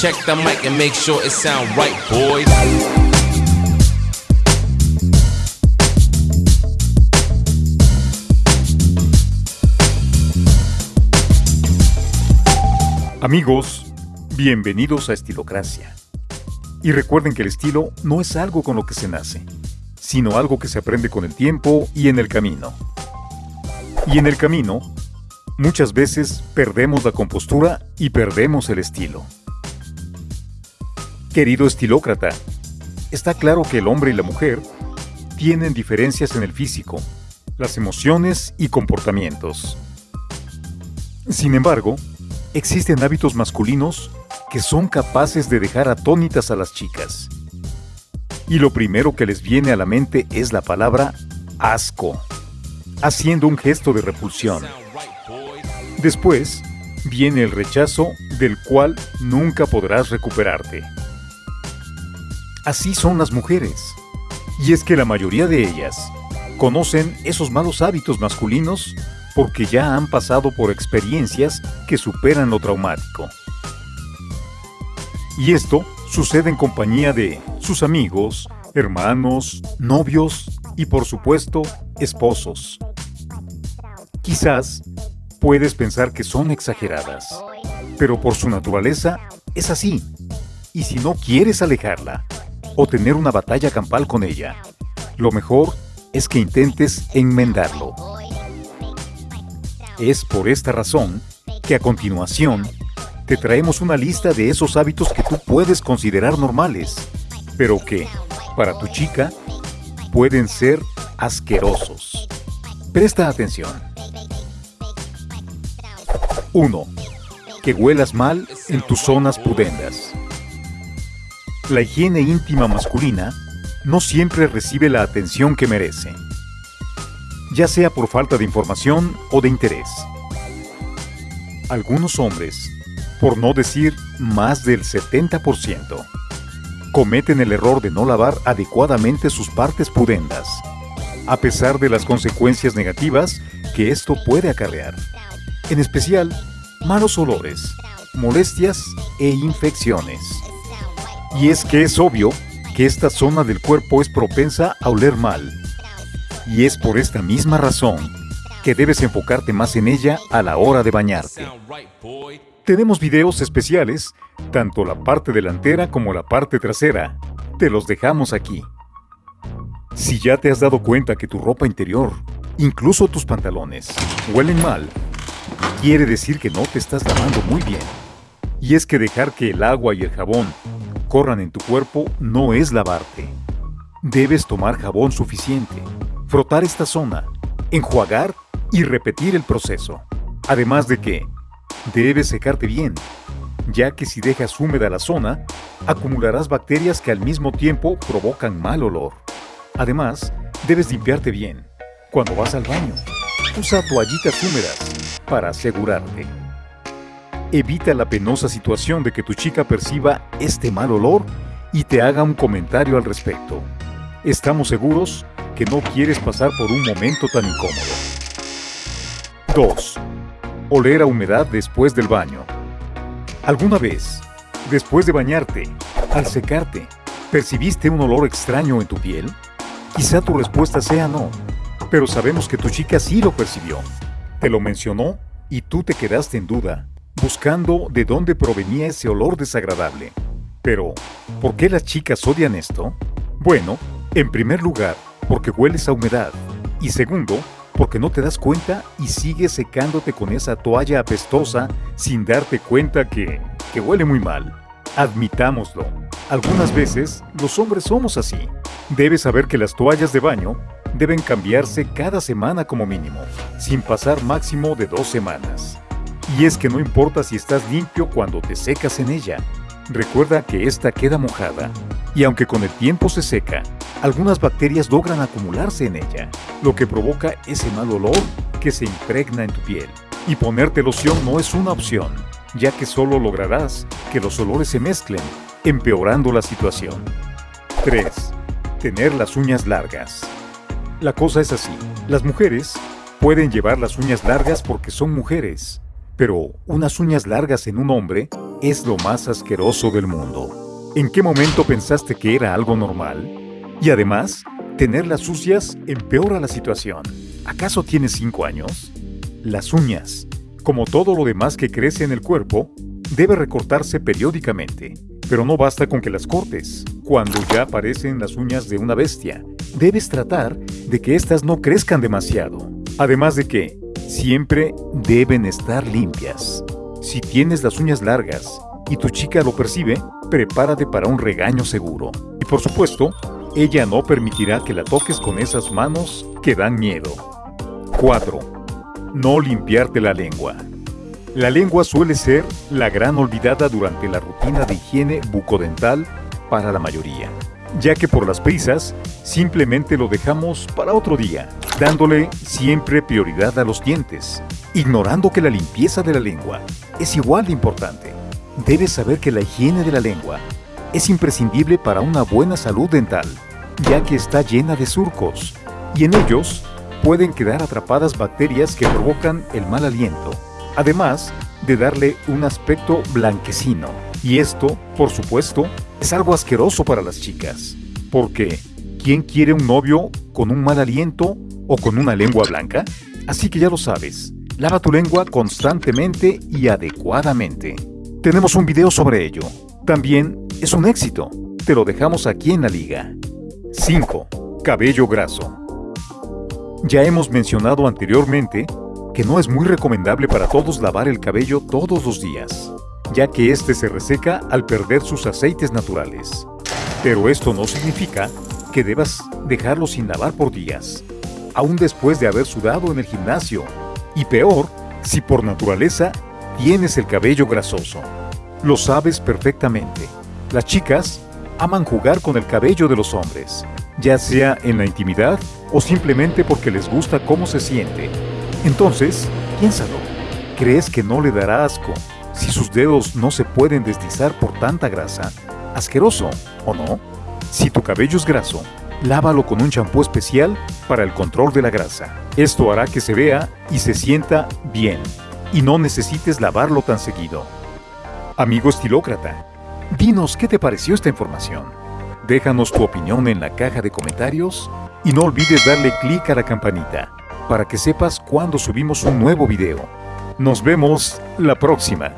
Check the mic and make sure it sound right, boys. Amigos, bienvenidos a Estilocracia. Y recuerden que el estilo no es algo con lo que se nace, sino algo que se aprende con el tiempo y en el camino. Y en el camino, muchas veces perdemos la compostura y perdemos el estilo. Querido estilócrata, está claro que el hombre y la mujer tienen diferencias en el físico, las emociones y comportamientos. Sin embargo, existen hábitos masculinos que son capaces de dejar atónitas a las chicas. Y lo primero que les viene a la mente es la palabra asco, haciendo un gesto de repulsión. Después viene el rechazo del cual nunca podrás recuperarte. Así son las mujeres. Y es que la mayoría de ellas conocen esos malos hábitos masculinos porque ya han pasado por experiencias que superan lo traumático. Y esto sucede en compañía de sus amigos, hermanos, novios y por supuesto, esposos. Quizás puedes pensar que son exageradas, pero por su naturaleza es así. Y si no quieres alejarla o tener una batalla campal con ella, lo mejor es que intentes enmendarlo. Es por esta razón que a continuación te traemos una lista de esos hábitos que tú puedes considerar normales, pero que, para tu chica, pueden ser asquerosos. Presta atención. 1. Que huelas mal en tus zonas pudendas. La higiene íntima masculina no siempre recibe la atención que merece, ya sea por falta de información o de interés. Algunos hombres, por no decir más del 70%, cometen el error de no lavar adecuadamente sus partes pudendas, a pesar de las consecuencias negativas que esto puede acarrear, en especial malos olores, molestias e infecciones. Y es que es obvio que esta zona del cuerpo es propensa a oler mal. Y es por esta misma razón que debes enfocarte más en ella a la hora de bañarte. Tenemos videos especiales, tanto la parte delantera como la parte trasera. Te los dejamos aquí. Si ya te has dado cuenta que tu ropa interior, incluso tus pantalones, huelen mal, quiere decir que no te estás lavando muy bien. Y es que dejar que el agua y el jabón corran en tu cuerpo no es lavarte. Debes tomar jabón suficiente, frotar esta zona, enjuagar y repetir el proceso. Además de que debes secarte bien, ya que si dejas húmeda la zona, acumularás bacterias que al mismo tiempo provocan mal olor. Además, debes limpiarte bien. Cuando vas al baño, usa toallitas húmedas para asegurarte. Evita la penosa situación de que tu chica perciba este mal olor y te haga un comentario al respecto. Estamos seguros que no quieres pasar por un momento tan incómodo. 2. Oler a humedad después del baño. ¿Alguna vez, después de bañarte, al secarte, percibiste un olor extraño en tu piel? Quizá tu respuesta sea no, pero sabemos que tu chica sí lo percibió. Te lo mencionó y tú te quedaste en duda, buscando de dónde provenía ese olor desagradable. Pero, ¿por qué las chicas odian esto? Bueno, en primer lugar, porque hueles a humedad. Y segundo, porque no te das cuenta y sigues secándote con esa toalla apestosa sin darte cuenta que, que huele muy mal. Admitámoslo. Algunas veces los hombres somos así. Debes saber que las toallas de baño deben cambiarse cada semana como mínimo, sin pasar máximo de dos semanas. Y es que no importa si estás limpio cuando te secas en ella. Recuerda que esta queda mojada, y aunque con el tiempo se seca, algunas bacterias logran acumularse en ella, lo que provoca ese mal olor que se impregna en tu piel. Y ponerte loción no es una opción, ya que solo lograrás que los olores se mezclen, empeorando la situación. 3. Tener las uñas largas. La cosa es así, las mujeres pueden llevar las uñas largas porque son mujeres, pero unas uñas largas en un hombre es lo más asqueroso del mundo. ¿En qué momento pensaste que era algo normal? Y además, tenerlas sucias empeora la situación. ¿Acaso tienes 5 años? Las uñas, como todo lo demás que crece en el cuerpo, debe recortarse periódicamente. Pero no basta con que las cortes. Cuando ya aparecen las uñas de una bestia, debes tratar de que éstas no crezcan demasiado. Además de que, siempre deben estar limpias. Si tienes las uñas largas y tu chica lo percibe, prepárate para un regaño seguro. Y por supuesto, ella no permitirá que la toques con esas manos que dan miedo. 4. No limpiarte la lengua. La lengua suele ser la gran olvidada durante la rutina de higiene bucodental para la mayoría, ya que por las prisas simplemente lo dejamos para otro día, dándole siempre prioridad a los dientes, ignorando que la limpieza de la lengua es igual de importante. Debes saber que la higiene de la lengua es imprescindible para una buena salud dental, ya que está llena de surcos, y en ellos pueden quedar atrapadas bacterias que provocan el mal aliento además de darle un aspecto blanquecino. Y esto, por supuesto, es algo asqueroso para las chicas. Porque, ¿quién quiere un novio con un mal aliento o con una lengua blanca? Así que ya lo sabes, lava tu lengua constantemente y adecuadamente. Tenemos un video sobre ello. También es un éxito. Te lo dejamos aquí en la liga. 5. Cabello graso. Ya hemos mencionado anteriormente que no es muy recomendable para todos lavar el cabello todos los días, ya que este se reseca al perder sus aceites naturales. Pero esto no significa que debas dejarlo sin lavar por días, aún después de haber sudado en el gimnasio, y peor, si por naturaleza tienes el cabello grasoso. Lo sabes perfectamente. Las chicas aman jugar con el cabello de los hombres, ya sea en la intimidad o simplemente porque les gusta cómo se siente entonces, piénsalo. ¿Crees que no le dará asco si sus dedos no se pueden deslizar por tanta grasa? ¿Asqueroso o no? Si tu cabello es graso, lávalo con un champú especial para el control de la grasa. Esto hará que se vea y se sienta bien y no necesites lavarlo tan seguido. Amigo estilócrata, dinos qué te pareció esta información. Déjanos tu opinión en la caja de comentarios y no olvides darle clic a la campanita para que sepas cuando subimos un nuevo video. Nos vemos la próxima.